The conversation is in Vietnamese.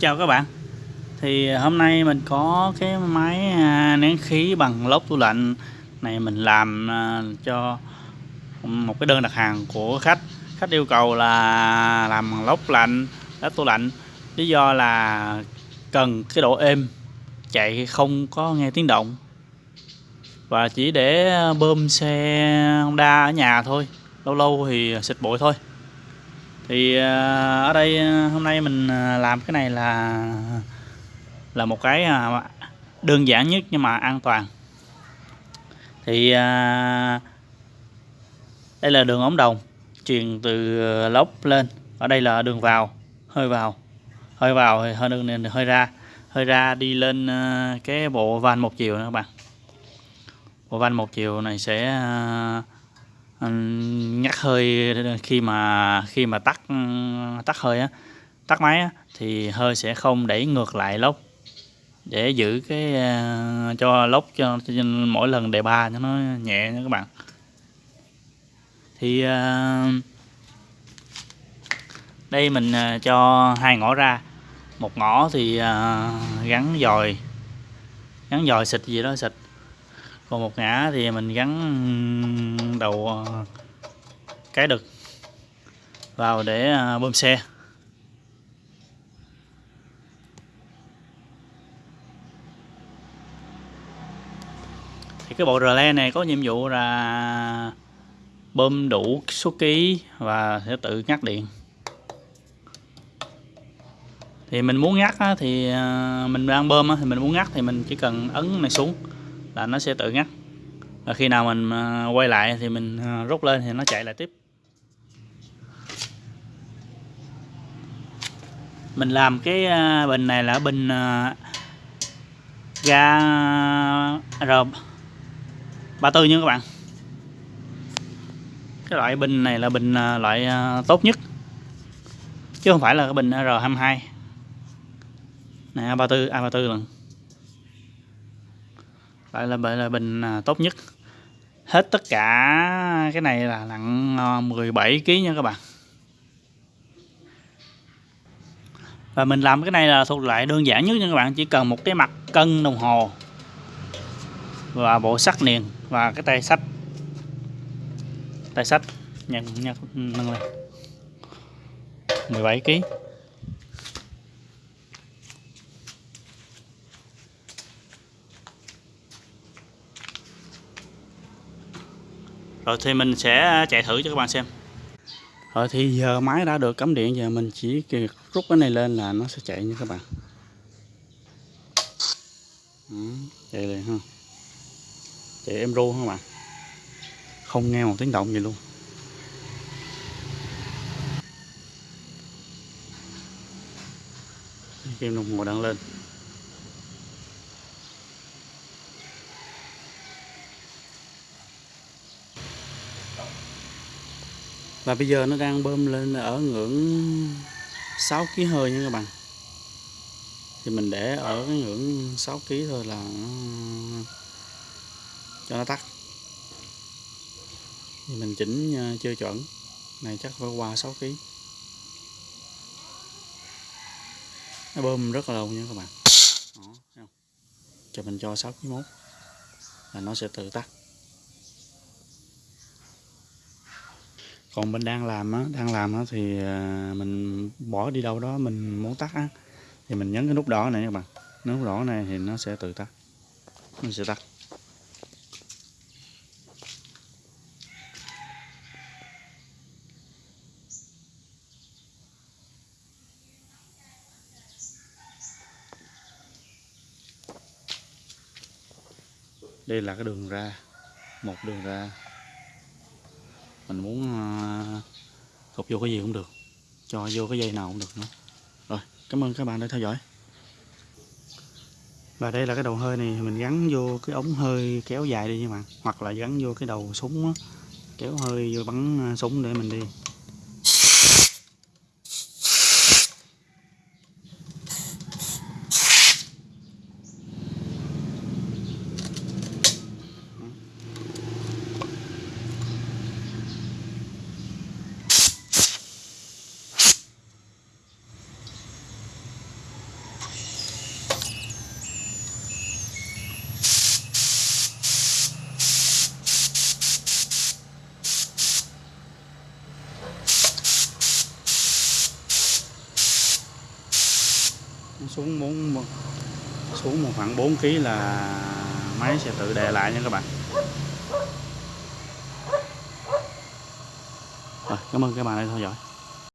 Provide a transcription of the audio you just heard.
chào các bạn. Thì à, hôm nay mình có cái máy à, nén khí bằng lốp tủ lạnh này mình làm à, cho một cái đơn đặt hàng của khách. Khách yêu cầu là làm bằng lốp lạnh lốc tủ lạnh. Lý do là cần cái độ êm, chạy không có nghe tiếng động. Và chỉ để bơm xe Honda ở nhà thôi, lâu lâu thì xịt bụi thôi thì à, ở đây à, hôm nay mình à, làm cái này là là một cái đơn giản nhất nhưng mà an toàn. Thì đây là đường ống đồng, truyền từ lốc lên. Ở đây là đường vào, hơi vào. Hơi vào hơi đường này hơi ra. Hơi ra đi lên cái bộ van một chiều nữa các bạn. Bộ van một chiều này sẽ nhắc hơi khi mà khi mà tắt tắt hơi á tắt máy á, thì hơi sẽ không đẩy ngược lại lốc. Để giữ cái uh, cho lốc cho, cho mỗi lần đề ba cho nó nhẹ nha các bạn. Thì uh, đây mình uh, cho hai ngõ ra. Một ngõ thì uh, gắn dòi gắn dòi xịt gì đó xịt. Còn một ngã thì mình gắn đầu ờ, cái đực vào để ờ, bơm xe. Thì cái bộ rle này có nhiệm vụ là bơm đủ số ký và sẽ tự ngắt điện. Thì mình muốn ngắt thì ờ, mình đang bơm thì mình muốn ngắt thì mình chỉ cần ấn này xuống là nó sẽ tự ngắt rồi khi nào mình à, quay lại thì mình à, rút lên thì nó chạy lại tiếp. Mình làm cái à, bình này là bình ga R 34 nha các bạn. Cái loại bình này là bình loại tốt nhất. Chứ không phải là cái bình R22 này A34 A34 lần lại là là bình à, tốt nhất. Hết tất cả cái này là nặng à, 17 kg nha các bạn. Và mình làm cái này là thuộc lại đơn giản nhất nha các bạn, chỉ cần một cái mặt cân đồng hồ và bộ sắt niền và cái tay sách tay sách nhận nhận, nâng lên. 17 kg rồi thì mình sẽ à, chạy thử cho các bạn xem. Rồi thì giờ máy đã được cắm điện giờ mình chỉ rút cái này lên là nó sẽ chạy nha các bạn. Ừ, chạy liền ha. Chạy em ru các bạn? Không nghe một tiếng động gì luôn. Kim đồng hồ đang lên. Và bây giờ nó đang bơm lên ở ngưỡng 6 kg hơi nha các bạn. Thì mình để ở cái ngưỡng 6 kg thôi là cho nó tắt. Thì mình chỉnh ờ, chưa chuẩn. Này chắc phải qua 6 kg nó bơm rất là lâu nha các bạn. Đó, cho mình cho 6 kg mốt. Là nó sẽ tự tắt. Còn mình đang làm á, đang làm á thì à, mình bỏ đi đâu đó mình muốn tắt á. Thì mình nhấn cái nút đỏ này các bạn. Nút đỏ này thì nó sẽ tự tắt. Nó sẽ tắt. Đây là cái đường ra, một đường ra mình muốn ờ, cột vô cái gì cũng được. Cho vô cái dây nào cũng được nữa. Rồi cảm ơn các bạn đã theo dõi. Và đây là cái đầu hơi này mình gắn vô cái ống hơi kéo dài đi nha bạn. Hoặc là gắn vô cái đầu súng đó, kéo hơi vô bắn ờ, súng để mình đi. Xuống muốn xuống một khoảng 4 kg là máy sẽ tự đè lại nha các bạn. Rồi, cảm ơn các bạn đã theo dõi.